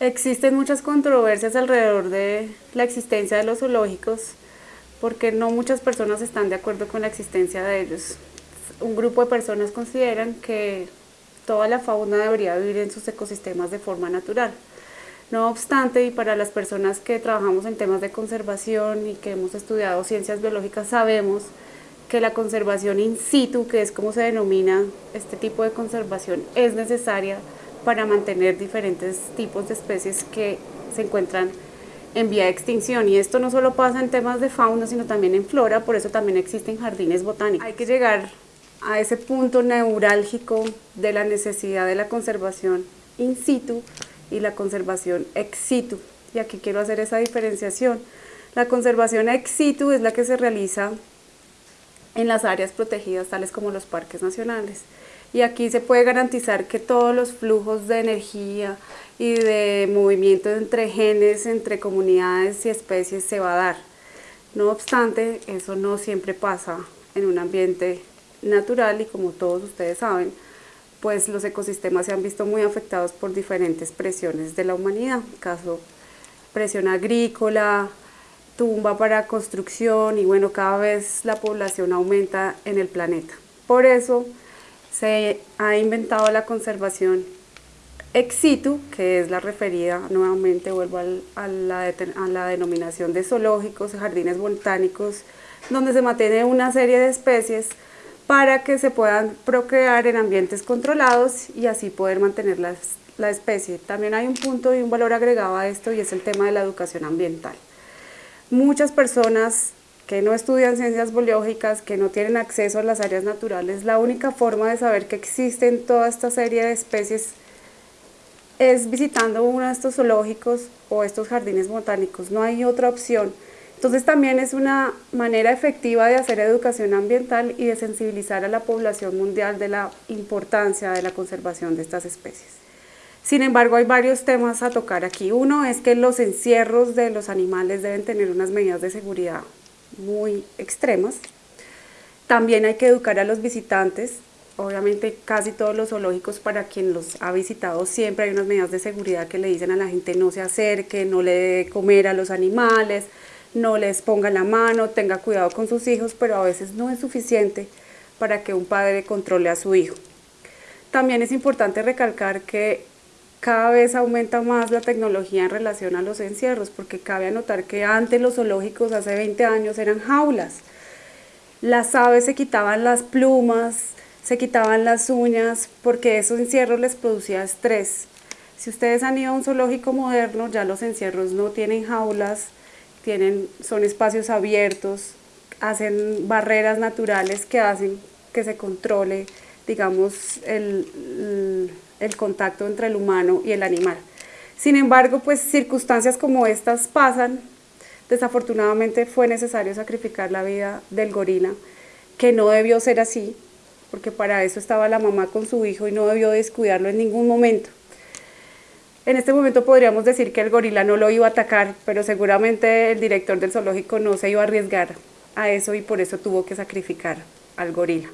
Existen muchas controversias alrededor de la existencia de los zoológicos porque no muchas personas están de acuerdo con la existencia de ellos. Un grupo de personas consideran que toda la fauna debería vivir en sus ecosistemas de forma natural. No obstante, y para las personas que trabajamos en temas de conservación y que hemos estudiado ciencias biológicas, sabemos que la conservación in situ, que es como se denomina este tipo de conservación, es necesaria para mantener diferentes tipos de especies que se encuentran en vía de extinción y esto no solo pasa en temas de fauna sino también en flora, por eso también existen jardines botánicos. Hay que llegar a ese punto neurálgico de la necesidad de la conservación in situ y la conservación ex situ y aquí quiero hacer esa diferenciación. La conservación ex situ es la que se realiza en las áreas protegidas tales como los parques nacionales y aquí se puede garantizar que todos los flujos de energía y de movimiento entre genes, entre comunidades y especies se va a dar. No obstante, eso no siempre pasa en un ambiente natural y como todos ustedes saben, pues los ecosistemas se han visto muy afectados por diferentes presiones de la humanidad, caso presión agrícola, tumba para construcción y bueno, cada vez la población aumenta en el planeta. Por eso, se ha inventado la conservación ex situ, que es la referida, nuevamente vuelvo a, la, a la denominación de zoológicos, jardines botánicos, donde se mantiene una serie de especies para que se puedan procrear en ambientes controlados y así poder mantener la, la especie. También hay un punto y un valor agregado a esto y es el tema de la educación ambiental. Muchas personas que no estudian ciencias biológicas, que no tienen acceso a las áreas naturales, la única forma de saber que existen toda esta serie de especies es visitando uno de estos zoológicos o estos jardines botánicos, no hay otra opción. Entonces también es una manera efectiva de hacer educación ambiental y de sensibilizar a la población mundial de la importancia de la conservación de estas especies. Sin embargo, hay varios temas a tocar aquí. Uno es que los encierros de los animales deben tener unas medidas de seguridad muy extremas. También hay que educar a los visitantes, obviamente casi todos los zoológicos para quien los ha visitado siempre hay unas medidas de seguridad que le dicen a la gente no se acerque, no le dé comer a los animales, no les ponga la mano, tenga cuidado con sus hijos, pero a veces no es suficiente para que un padre controle a su hijo. También es importante recalcar que cada vez aumenta más la tecnología en relación a los encierros, porque cabe anotar que antes los zoológicos hace 20 años eran jaulas. Las aves se quitaban las plumas, se quitaban las uñas, porque esos encierros les producía estrés. Si ustedes han ido a un zoológico moderno, ya los encierros no tienen jaulas, tienen, son espacios abiertos, hacen barreras naturales que hacen que se controle, digamos, el el contacto entre el humano y el animal. Sin embargo, pues circunstancias como estas pasan, desafortunadamente fue necesario sacrificar la vida del gorila, que no debió ser así, porque para eso estaba la mamá con su hijo y no debió descuidarlo en ningún momento. En este momento podríamos decir que el gorila no lo iba a atacar, pero seguramente el director del zoológico no se iba a arriesgar a eso y por eso tuvo que sacrificar al gorila.